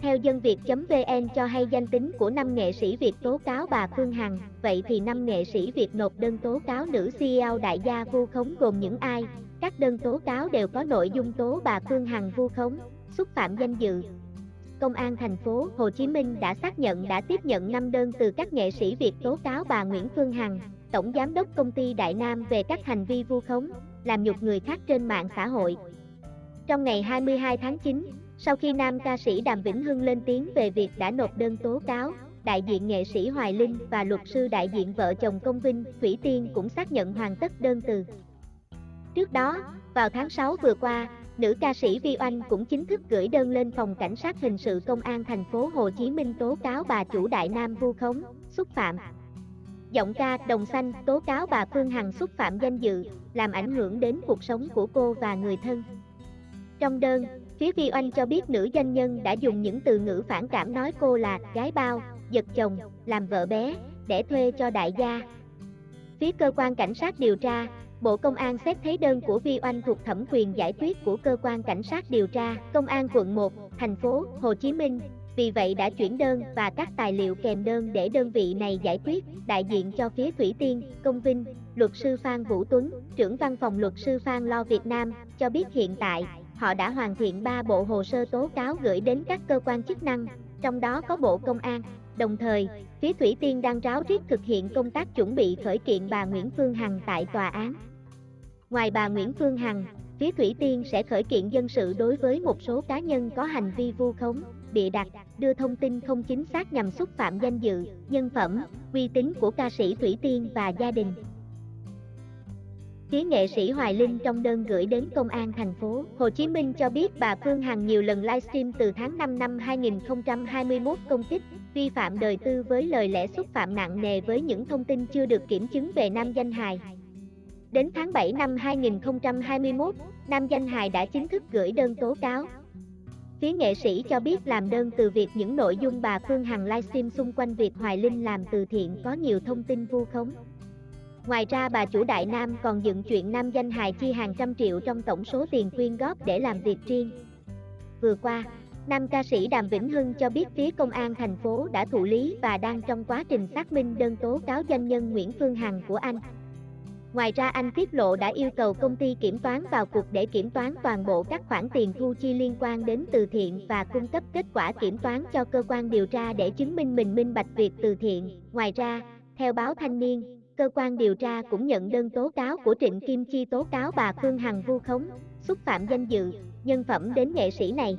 Theo dân Việt.vn cho hay danh tính của năm nghệ sĩ Việt tố cáo bà Phương Hằng, vậy thì năm nghệ sĩ Việt nộp đơn tố cáo nữ CEO đại gia vu khống gồm những ai? Các đơn tố cáo đều có nội dung tố bà Phương Hằng vu khống, xúc phạm danh dự. Công an thành phố Hồ Chí Minh đã xác nhận đã tiếp nhận 5 đơn từ các nghệ sĩ Việt tố cáo bà Nguyễn Phương Hằng, Tổng Giám đốc Công ty Đại Nam về các hành vi vu khống, làm nhục người khác trên mạng xã hội. Trong ngày 22 tháng 9, sau khi nam ca sĩ Đàm Vĩnh Hưng lên tiếng về việc đã nộp đơn tố cáo, đại diện nghệ sĩ Hoài Linh và luật sư đại diện vợ chồng Công Vinh, Thủy Tiên cũng xác nhận hoàn tất đơn từ. Trước đó, vào tháng 6 vừa qua, nữ ca sĩ Vi Oanh cũng chính thức gửi đơn lên phòng cảnh sát hình sự công an thành phố Hồ Chí Minh tố cáo bà chủ Đại Nam vu khống, xúc phạm. Giọng ca Đồng Xanh tố cáo bà Phương Hằng xúc phạm danh dự, làm ảnh hưởng đến cuộc sống của cô và người thân. Trong đơn, phía Vi Oanh cho biết nữ doanh nhân đã dùng những từ ngữ phản cảm nói cô là gái bao, giật chồng, làm vợ bé, để thuê cho đại gia. Phía cơ quan cảnh sát điều tra, Bộ Công an xét thấy đơn của Vi Oanh thuộc thẩm quyền giải quyết của cơ quan cảnh sát điều tra, Công an quận 1, thành phố Hồ Chí Minh. Vì vậy đã chuyển đơn và các tài liệu kèm đơn để đơn vị này giải quyết, đại diện cho phía Thủy Tiên, Công Vinh, luật sư Phan Vũ Tuấn, trưởng văn phòng luật sư Phan Lo Việt Nam, cho biết hiện tại, họ đã hoàn thiện 3 bộ hồ sơ tố cáo gửi đến các cơ quan chức năng, trong đó có Bộ Công an. Đồng thời, phía Thủy Tiên đang ráo riết thực hiện công tác chuẩn bị khởi kiện bà Nguyễn Phương Hằng tại tòa án. Ngoài bà Nguyễn Phương Hằng, phía Thủy Tiên sẽ khởi kiện dân sự đối với một số cá nhân có hành vi vu khống, bịa đặt, đưa thông tin không chính xác nhằm xúc phạm danh dự, nhân phẩm, uy tín của ca sĩ Thủy Tiên và gia đình. Phía nghệ sĩ Hoài Linh trong đơn gửi đến Công an thành phố Hồ Chí Minh cho biết bà Phương Hằng nhiều lần livestream từ tháng 5 năm 2021 công kích, vi phạm đời tư với lời lẽ xúc phạm nặng nề với những thông tin chưa được kiểm chứng về nam danh hài. Đến tháng 7 năm 2021, nam danh hài đã chính thức gửi đơn tố cáo. Phía nghệ sĩ cho biết làm đơn từ việc những nội dung bà Phương Hằng livestream xung quanh việc Hoài Linh làm từ thiện có nhiều thông tin vu khống. Ngoài ra bà chủ Đại Nam còn dựng chuyện nam danh hài chi hàng trăm triệu trong tổng số tiền quyên góp để làm việc riêng. Vừa qua, nam ca sĩ Đàm Vĩnh Hưng cho biết phía công an thành phố đã thụ lý và đang trong quá trình xác minh đơn tố cáo doanh nhân Nguyễn Phương Hằng của anh. Ngoài ra anh tiết lộ đã yêu cầu công ty kiểm toán vào cuộc để kiểm toán toàn bộ các khoản tiền thu chi liên quan đến từ thiện và cung cấp kết quả kiểm toán cho cơ quan điều tra để chứng minh mình minh bạch việc từ thiện. Ngoài ra, theo báo Thanh niên, cơ quan điều tra cũng nhận đơn tố cáo của Trịnh Kim Chi tố cáo bà Phương Hằng vu khống, xúc phạm danh dự, nhân phẩm đến nghệ sĩ này.